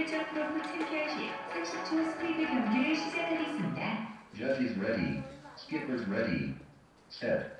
세계적 농구 챔피언십 30초 스프린트 경기를 시작하겠습니다. Judge is ready. Skipper's ready. Set.